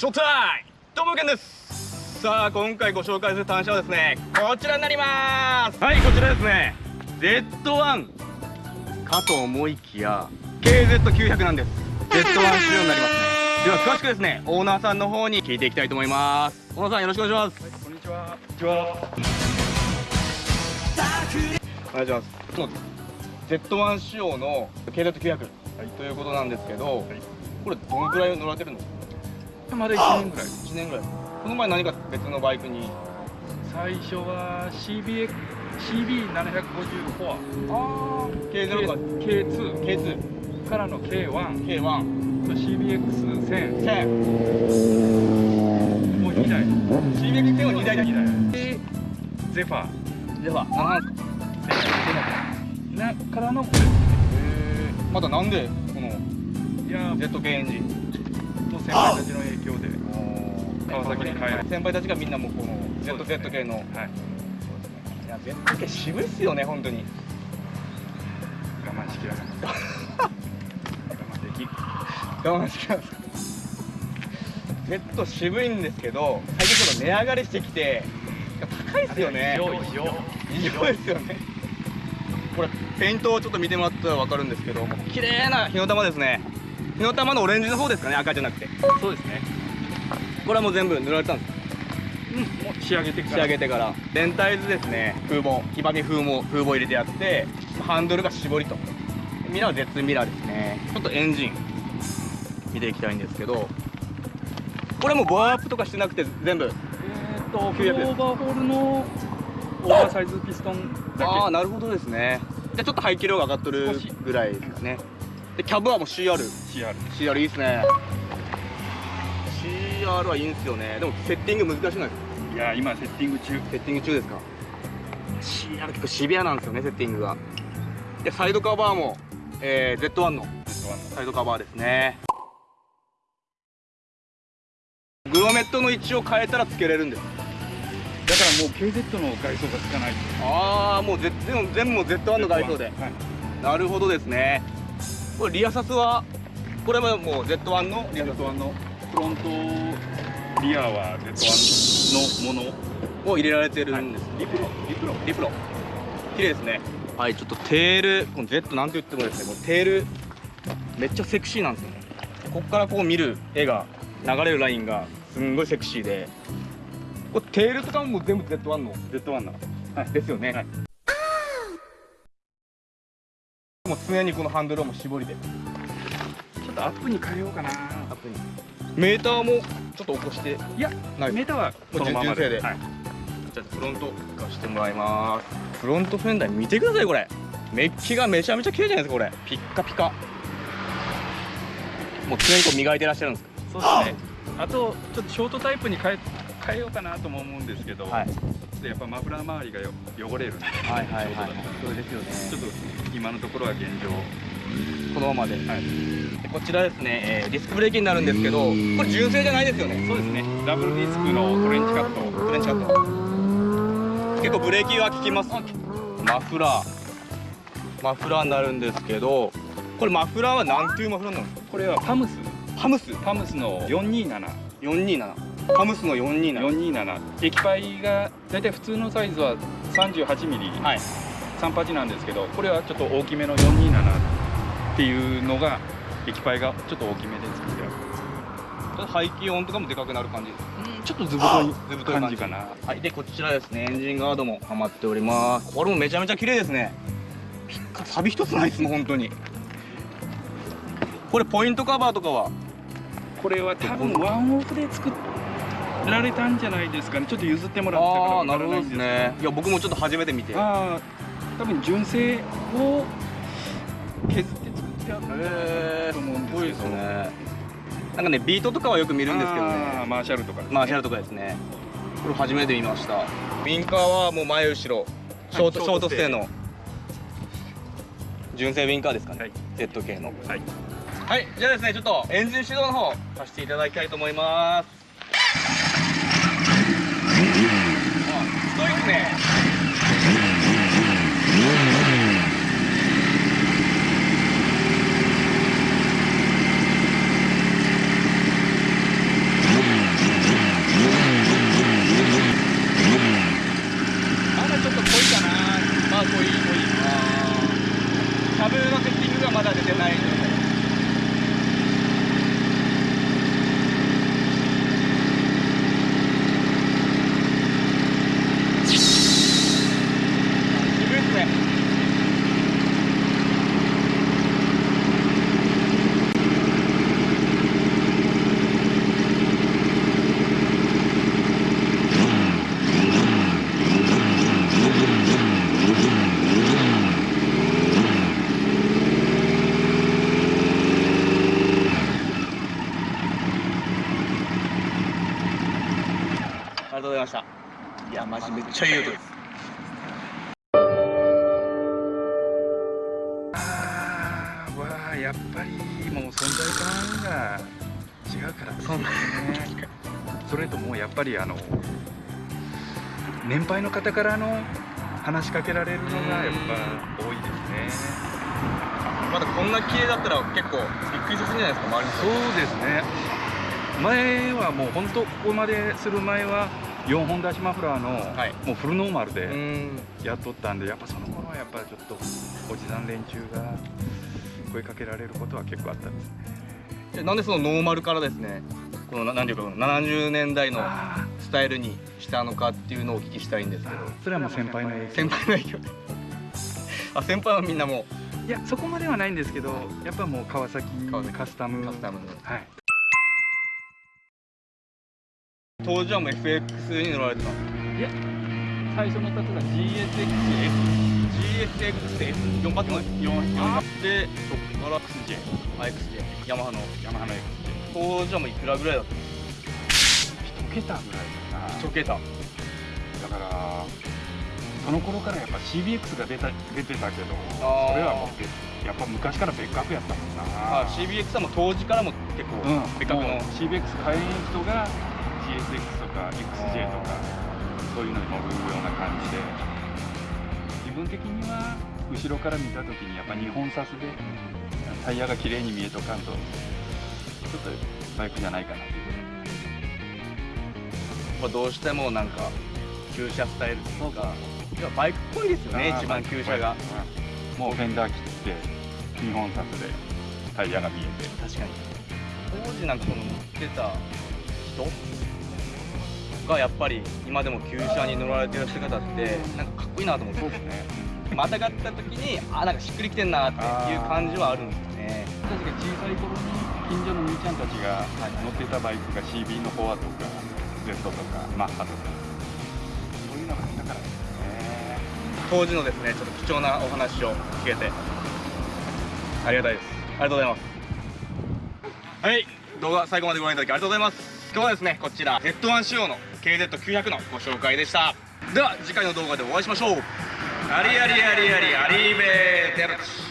ショータイムどうもけんです。さあ今回ご紹介する単車はですねこちらになります。はいこちらですね。Z1 かと思いきや KZ900 なんです。Z1 仕様になりますね。では詳しくですねオーナーさんの方に聞いていきたいと思います。オーナーさんよろしくお願いします、は。い、こんにちは。こんにちは。お願いしますそうです Z1 仕様の KZ900、は。い、ということなんですけど、は。い、これどのくらい乗られてるのまだ1年ぐらい。1年ぐらい。この前何か別のバイクに？最初は CBX CB750 コア。ああ K0 か。K2 K2 からの K1 K1 CBX1000 1000もう2台。CBX1000 は2台だ。2台。でゼファー。ゼファー。何なんですかなからのこれ。へえまたなんでこのいや ZK エンジン？先輩たち。の影響で。川崎に帰る。先輩たちがみんなもこの ZZ 系の、はい、いや Z 系渋いっすよね本当に。我慢しきらなかった我慢でき我慢しきらなかった Z 渋いんですけど最近ちょっと値上がりしてきて高いっすよね。異常異常。ですよねこれペイントをちょっと見てもらったら分かるんですけど綺麗な火の玉ですね火の玉のオレンジの方ですかね赤じゃなくて。そうですね。これはもう全部塗られたんですか？うんもう仕上げてから。仕上げてから。全体図ですね。風防木バケ風も風防入れてやってハンドルが絞りと。ミラーは絶ミラーですね。ちょっとエンジン。見ていきたいんですけど。これもボアアップとかしてなくて全部。えっ、ー、とオーバーホールのオーバーサイズピストンだけ。ああなるほどですね。じゃちょっと排気量が上がっとるぐらいですかねでキャブはもう CR CR CR いいっすね。CR はいいんすよね。でもセッティング難しくないですか？いや今セッティング中。セッティング中ですか？CR 結構シビアなんですよねセッティングが。でサイドカバーも、えー、Z1 の。Z1 の。サイドカバーですね。グロメットの位置を変えたらつけれるんです。だからもう KZ の外装がつかない。ああもう全部全部も Z1 の外装で、はい、なるほどですねこれリアサスはこれはもう Z1 のリアサス1のフロントリアは Z1 のものを入れられてるんです、はい、リプロリプロリプロ綺麗ですね。はいちょっとテールこの Z なんて言ってもですねこのテールめっちゃセクシーなんですよね。ここからこう見る絵が流れるラインがすんごいセクシーで。これテールとかも全部 Z1 の？Z1 の、はい、ですよね、はいもう常にこのハンドルをも絞りで。ちょっとアップに変えようかな。アップに。メーターもちょっと起こして。いやメーターはこのままで。で、はい、じゃあフロント貸してもらいます。フロントフェンダー見てくださいこれ。メッキがめちゃめちゃ綺麗じゃないですかこれ。ピッカピカ。もう常にこう磨いてらっしゃるんです。かそうですね。あとちょっとショートタイプに変え変えようかなとも思うんですけど、はい、やっぱマフラー周りが汚れる。んで、はいはい。はい、それですよね。ちょっと今のところは現状。このままで、はい、こちらですね、えー、ディスクブレーキになるんですけどこれ純正じゃないですよね。そうですね。ダブルディスクのトレンチカット。トレンチカット。結構ブレーキは効きます。マフラー。マフラーになるんですけどこれマフラーは何ていうマフラーなんですか？これはパムス。パムス。パムスの427 427ハムスの427 427液パイが大体普通のサイズは38ミリ、はい、38なんですけどこれはちょっと大きめの427っていうのが液パイがちょっと大きめで作ってある。排気音とかもでかくなる感じ。うんちょっとずぶといずぶとい感じ。かな。はいでこちらですね。エンジンガードもはまっております。これもめちゃめちゃ綺麗ですね。ピッカサビ一つないですもん本当に。これポイントカバーとかは？これは多分ワンオフで作っられたんじゃないですかね。ちょっと譲ってもらったからなるほどですね。いや僕もちょっと初めて見て。ああ多分純正を削って作ってあったと思うんですけど、ね、なんかねビートとかはよく見るんですけどね。マーシャルとか、ね、マーシャルとかですね。これ初めて見ました。ウィンカーはもう前後ろ。ショート、はい、ショートステーの。純正ウィンカーですかね、はい、Z 系の。はい、はい、じゃあですねちょっとエンジン始動の方させていただきたいと思いますキャブのセッティングがまだ出てないので。した。いやマジめっちゃいい音です。あーわあやっぱりもう存在感が違うからですね。それともやっぱりあの年配の方からの話しかけられるのがやっぱ多いですね。まだこんな綺麗だったら結構びっくりさせるんじゃないですか周りの人。そうですね。前はもう本当ここまでする前は4本出しマフラーの、はい。もうフルノーマルうでん。やっとったんでやっぱその頃はやっぱちょっとおじさん連中が声かけられることは結構あったんですね。でなんでそのノーマルからですねこのななんていうかこの70年代のあスタイルにしたのかっていうのをお聞きしたいんですけど。ー。それはもう先輩の影響。先輩の影響で。あ先輩はみんなもいやそこまではないんですけどやっぱもう川崎カスタム。うカスタム。のはい当時はもう FX に乗られてたんですいや最初の？例えば GSX-S GSX4 発の4でそこから XJ XJ ヤマハのヤマハの XJ 当時はもういくらぐらいだったんで1桁ぐらいかな。すか1桁。だからその頃からやっぱ CBX が出た出てたけどそれはもう別やっぱ昔から別格やったもんな。あ CBX はもう当時からも結構うん。別格の、もう CBX 買えん人が GSX とか XJ とかそういうのに乗るような感じで。自分的には後ろから見た時にやっぱ2本差すでタイヤが綺麗に見えとかんとちょっとバイクじゃないかなっていうまあどうしてもなんか旧車スタイルというかいやバイクっぽいですよね一番旧車が。うん。もうフェンダー切って2本札でタイヤが見えて。確かに。当時なんかこの乗ってた人がやっぱり今でも旧車に乗られてる姿ってなんかかっこいいなと思って。ですねまたがった時にあなんかしっくりきてんなっていう感じはあるんですよね。確かに小さい頃に近所の兄ちゃんたちが乗ってたバイクが CB のフォアとか Z とかマッハとか。そういうのがあったからですね。当時のですねちょっと貴重なお話を聞けて。ありがたいです。ありがとうございます。はい。動画最後までご覧いただきありがとうございます今日はですねこちら。Z1 仕様の KZ900 のご紹介でした。では次回の動画でお会いしましょう。ありありありありありめーテルチ